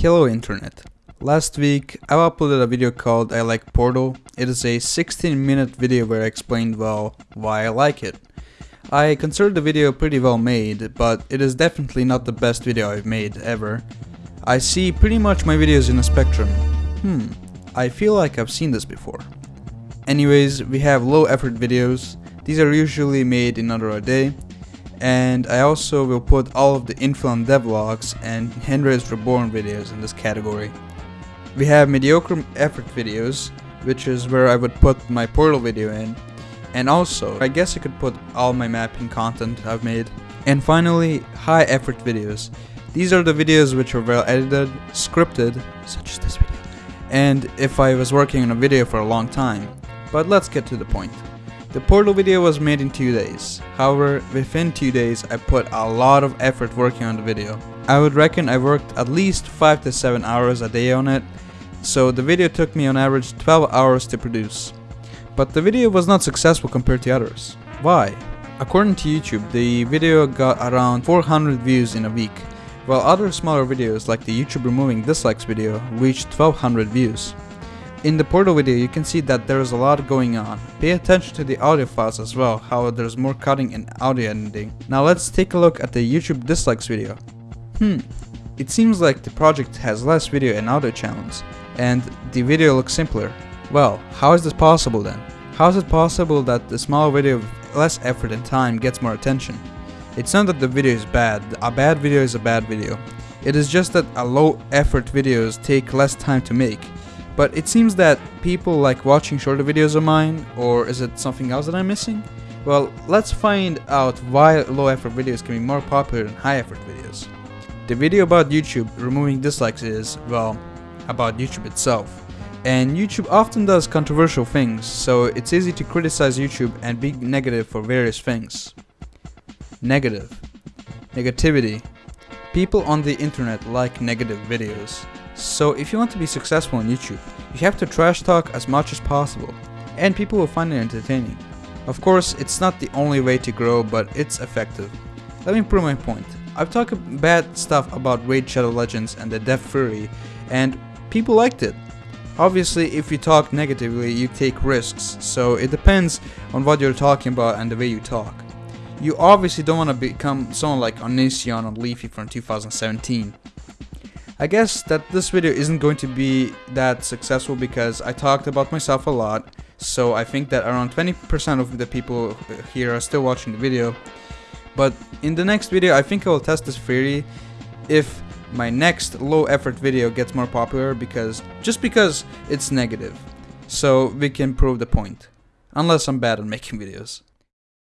Hello Internet. Last week I uploaded a video called I like Portal. It is a 16 minute video where I explained well why I like it. I consider the video pretty well made, but it is definitely not the best video I've made ever. I see pretty much my videos in a spectrum. Hmm, I feel like I've seen this before. Anyways, we have low effort videos. These are usually made in under a day. And I also will put all of the infill and devlogs and Henry's Reborn videos in this category. We have mediocre effort videos, which is where I would put my portal video in. And also, I guess I could put all my mapping content I've made. And finally, high effort videos. These are the videos which are well edited, scripted, such as this video, and if I was working on a video for a long time. But let's get to the point. The portal video was made in 2 days. However, within 2 days I put a lot of effort working on the video. I would reckon I worked at least 5 to 7 hours a day on it, so the video took me on average 12 hours to produce. But the video was not successful compared to others. Why? According to YouTube, the video got around 400 views in a week, while other smaller videos like the YouTube removing dislikes video reached 1200 views. In the portal video you can see that there is a lot going on. Pay attention to the audio files as well, how there's more cutting and audio editing. Now let's take a look at the YouTube dislikes video. Hmm, it seems like the project has less video and audio channels, and the video looks simpler. Well, how is this possible then? How is it possible that the small video with less effort and time gets more attention? It's not that the video is bad, a bad video is a bad video. It is just that a low effort videos take less time to make. But it seems that people like watching shorter videos of mine, or is it something else that I'm missing? Well, let's find out why low effort videos can be more popular than high effort videos. The video about YouTube removing dislikes is, well, about YouTube itself. And YouTube often does controversial things, so it's easy to criticize YouTube and be negative for various things. Negative. Negativity. People on the internet like negative videos. So if you want to be successful on YouTube, you have to trash talk as much as possible, and people will find it entertaining. Of course, it's not the only way to grow, but it's effective. Let me prove my point. I've talked bad stuff about Raid Shadow Legends and the Death Fury, and people liked it. Obviously, if you talk negatively, you take risks, so it depends on what you're talking about and the way you talk. You obviously don't want to become someone like Onision or Leafy from 2017. I guess that this video isn't going to be that successful because I talked about myself a lot, so I think that around 20% of the people here are still watching the video. But in the next video, I think I will test this theory if my next low effort video gets more popular because just because it's negative. So we can prove the point. Unless I'm bad at making videos.